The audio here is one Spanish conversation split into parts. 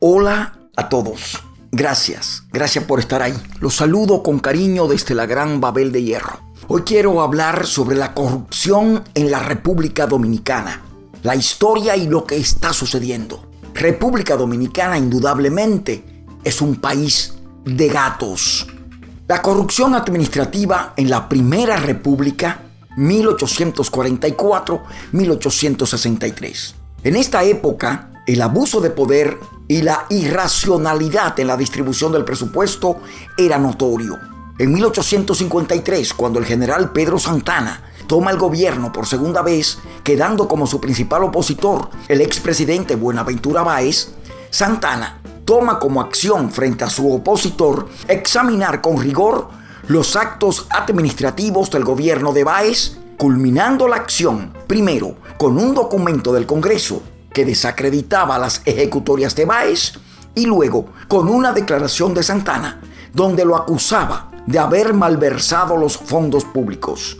Hola a todos. Gracias, gracias por estar ahí. Los saludo con cariño desde la gran Babel de Hierro. Hoy quiero hablar sobre la corrupción en la República Dominicana, la historia y lo que está sucediendo. República Dominicana indudablemente es un país de gatos. La corrupción administrativa en la Primera República 1844-1863. En esta época, el abuso de poder y la irracionalidad en la distribución del presupuesto era notorio. En 1853, cuando el general Pedro Santana toma el gobierno por segunda vez, quedando como su principal opositor el expresidente Buenaventura Báez, Santana toma como acción frente a su opositor examinar con rigor los actos administrativos del gobierno de Báez, culminando la acción primero con un documento del Congreso que desacreditaba las ejecutorias de Báez y luego con una declaración de Santana donde lo acusaba de haber malversado los fondos públicos.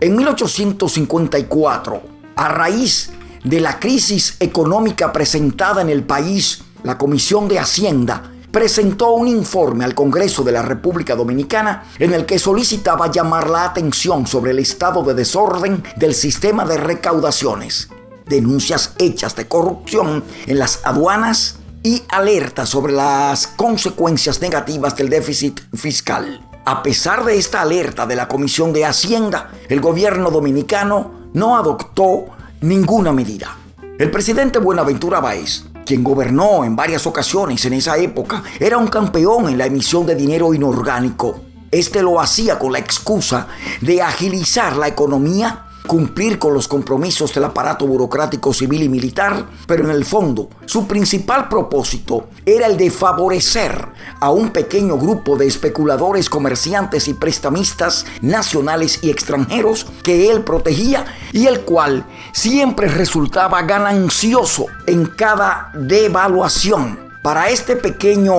En 1854, a raíz de la crisis económica presentada en el país, la Comisión de Hacienda presentó un informe al Congreso de la República Dominicana en el que solicitaba llamar la atención sobre el estado de desorden del sistema de recaudaciones, denuncias hechas de corrupción en las aduanas y alerta sobre las consecuencias negativas del déficit fiscal. A pesar de esta alerta de la Comisión de Hacienda, el gobierno dominicano no adoptó ninguna medida. El presidente Buenaventura Báez quien gobernó en varias ocasiones en esa época, era un campeón en la emisión de dinero inorgánico. Este lo hacía con la excusa de agilizar la economía cumplir con los compromisos del aparato burocrático civil y militar, pero en el fondo su principal propósito era el de favorecer a un pequeño grupo de especuladores, comerciantes y prestamistas nacionales y extranjeros que él protegía y el cual siempre resultaba ganancioso en cada devaluación. Para este pequeño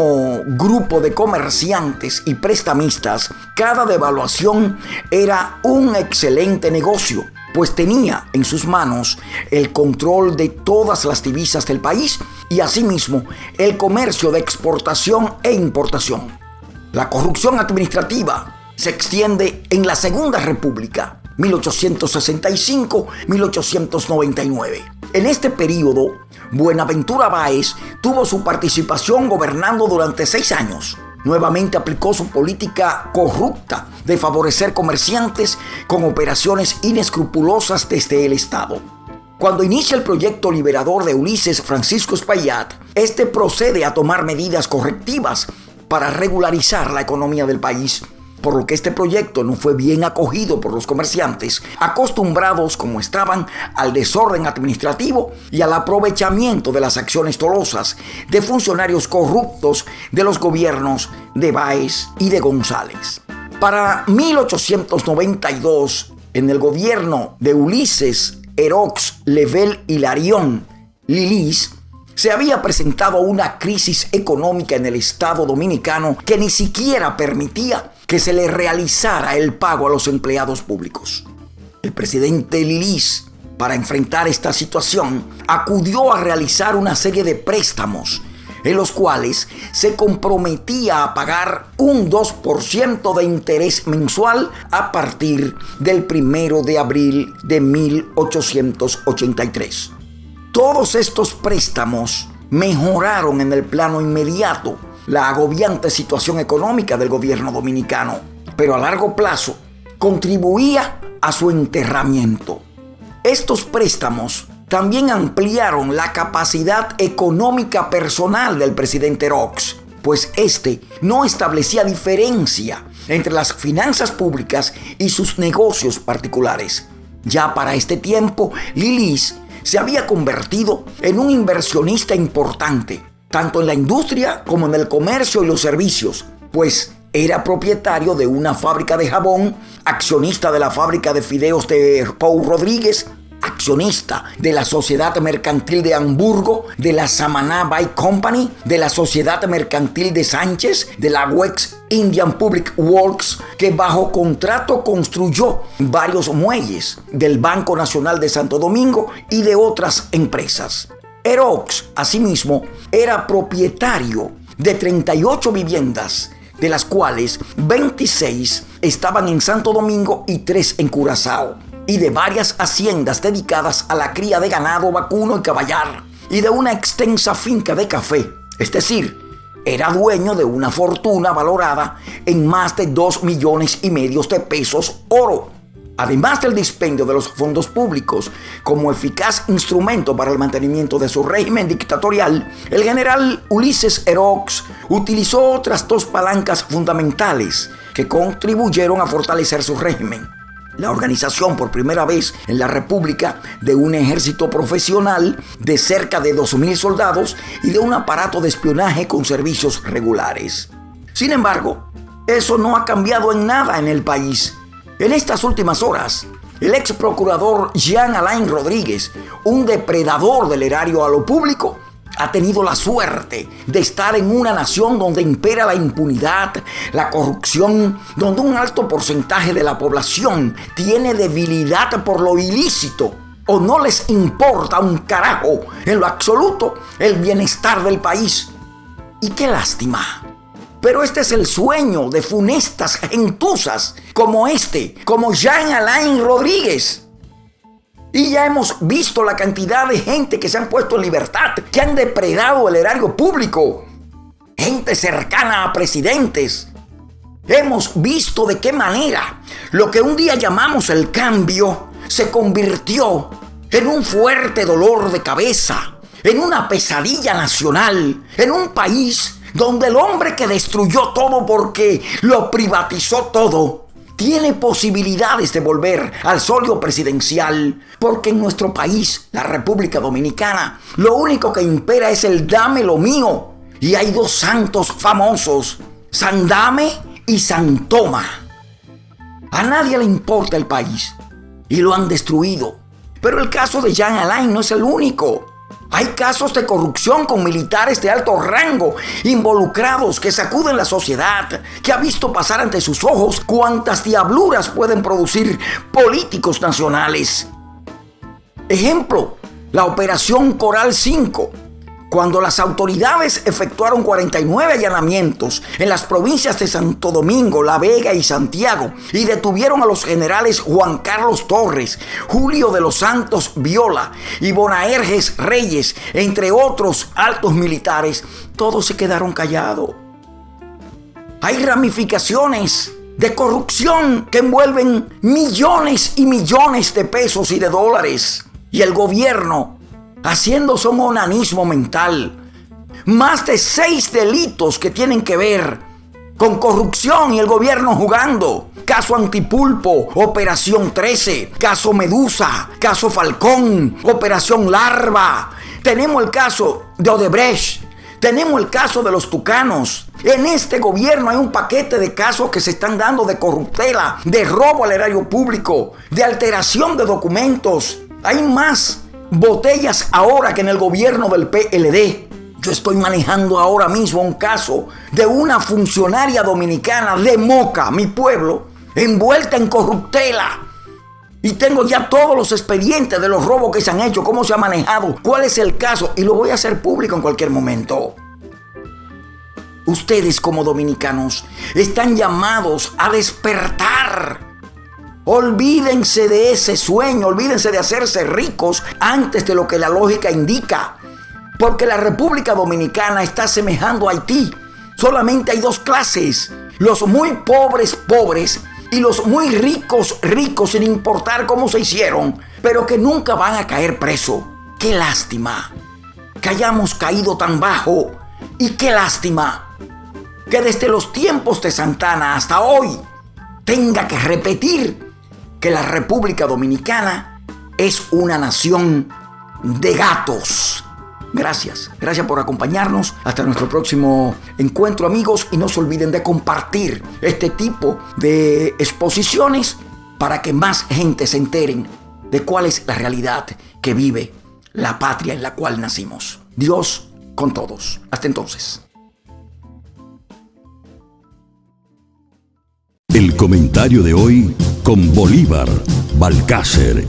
grupo de comerciantes y prestamistas, cada devaluación era un excelente negocio, pues tenía en sus manos el control de todas las divisas del país y asimismo el comercio de exportación e importación. La corrupción administrativa se extiende en la Segunda República, 1865-1899. En este periodo, Buenaventura Báez tuvo su participación gobernando durante seis años. Nuevamente aplicó su política corrupta de favorecer comerciantes con operaciones inescrupulosas desde el Estado. Cuando inicia el proyecto liberador de Ulises Francisco Espaillat, este procede a tomar medidas correctivas para regularizar la economía del país por lo que este proyecto no fue bien acogido por los comerciantes, acostumbrados como estaban al desorden administrativo y al aprovechamiento de las acciones dolosas de funcionarios corruptos de los gobiernos de Báez y de González. Para 1892, en el gobierno de Ulises Erox Level Hilarión Lilis, se había presentado una crisis económica en el Estado dominicano que ni siquiera permitía que se le realizara el pago a los empleados públicos. El presidente Lilis, para enfrentar esta situación, acudió a realizar una serie de préstamos en los cuales se comprometía a pagar un 2% de interés mensual a partir del primero de abril de 1883. Todos estos préstamos mejoraron en el plano inmediato la agobiante situación económica del gobierno dominicano, pero a largo plazo contribuía a su enterramiento. Estos préstamos también ampliaron la capacidad económica personal del presidente Rox, pues este no establecía diferencia entre las finanzas públicas y sus negocios particulares. Ya para este tiempo, Lilis se había convertido en un inversionista importante tanto en la industria como en el comercio y los servicios, pues era propietario de una fábrica de jabón, accionista de la fábrica de fideos de Paul Rodríguez, accionista de la Sociedad Mercantil de Hamburgo, de la Samaná Bike Company, de la Sociedad Mercantil de Sánchez, de la Wex Indian Public Works, que bajo contrato construyó varios muelles del Banco Nacional de Santo Domingo y de otras empresas. Erox, asimismo, era propietario de 38 viviendas, de las cuales 26 estaban en Santo Domingo y 3 en Curazao, y de varias haciendas dedicadas a la cría de ganado vacuno y caballar, y de una extensa finca de café, es decir, era dueño de una fortuna valorada en más de 2 millones y medio de pesos oro además del dispendio de los fondos públicos como eficaz instrumento para el mantenimiento de su régimen dictatorial, el general Ulises Erox utilizó otras dos palancas fundamentales que contribuyeron a fortalecer su régimen. La organización por primera vez en la República de un ejército profesional de cerca de 2.000 soldados y de un aparato de espionaje con servicios regulares. Sin embargo, eso no ha cambiado en nada en el país en estas últimas horas, el ex procurador Jean Alain Rodríguez, un depredador del erario a lo público, ha tenido la suerte de estar en una nación donde impera la impunidad, la corrupción, donde un alto porcentaje de la población tiene debilidad por lo ilícito o no les importa un carajo en lo absoluto el bienestar del país. Y qué lástima pero este es el sueño de funestas gentuzas como este, como Jean Alain Rodríguez. Y ya hemos visto la cantidad de gente que se han puesto en libertad, que han depredado el erario público. Gente cercana a presidentes. Hemos visto de qué manera lo que un día llamamos el cambio se convirtió en un fuerte dolor de cabeza, en una pesadilla nacional, en un país donde el hombre que destruyó todo porque lo privatizó todo, tiene posibilidades de volver al solio presidencial, porque en nuestro país, la República Dominicana, lo único que impera es el dame lo mío. Y hay dos santos famosos, San Dame y San Toma. A nadie le importa el país y lo han destruido. Pero el caso de Jean Alain no es el único. Hay casos de corrupción con militares de alto rango involucrados que sacuden la sociedad, que ha visto pasar ante sus ojos cuántas diabluras pueden producir políticos nacionales. Ejemplo, la Operación Coral 5 cuando las autoridades efectuaron 49 allanamientos en las provincias de Santo Domingo, La Vega y Santiago y detuvieron a los generales Juan Carlos Torres, Julio de los Santos Viola y Bonaerges Reyes, entre otros altos militares, todos se quedaron callados. Hay ramificaciones de corrupción que envuelven millones y millones de pesos y de dólares. Y el gobierno haciendo su monanismo mental. Más de seis delitos que tienen que ver con corrupción y el gobierno jugando. Caso Antipulpo, Operación 13, caso Medusa, caso Falcón, Operación Larva. Tenemos el caso de Odebrecht, tenemos el caso de los tucanos. En este gobierno hay un paquete de casos que se están dando de corruptela, de robo al erario público, de alteración de documentos. Hay más botellas ahora que en el gobierno del PLD. Yo estoy manejando ahora mismo un caso de una funcionaria dominicana de Moca, mi pueblo, envuelta en corruptela. Y tengo ya todos los expedientes de los robos que se han hecho, cómo se ha manejado, cuál es el caso, y lo voy a hacer público en cualquier momento. Ustedes como dominicanos están llamados a despertar Olvídense de ese sueño, olvídense de hacerse ricos antes de lo que la lógica indica. Porque la República Dominicana está semejando a Haití. Solamente hay dos clases. Los muy pobres pobres y los muy ricos ricos sin importar cómo se hicieron, pero que nunca van a caer preso. Qué lástima que hayamos caído tan bajo y qué lástima que desde los tiempos de Santana hasta hoy tenga que repetir que la República Dominicana es una nación de gatos. Gracias, gracias por acompañarnos. Hasta nuestro próximo encuentro amigos y no se olviden de compartir este tipo de exposiciones para que más gente se enteren de cuál es la realidad que vive la patria en la cual nacimos. Dios con todos. Hasta entonces. El comentario de hoy con Bolívar Balcácer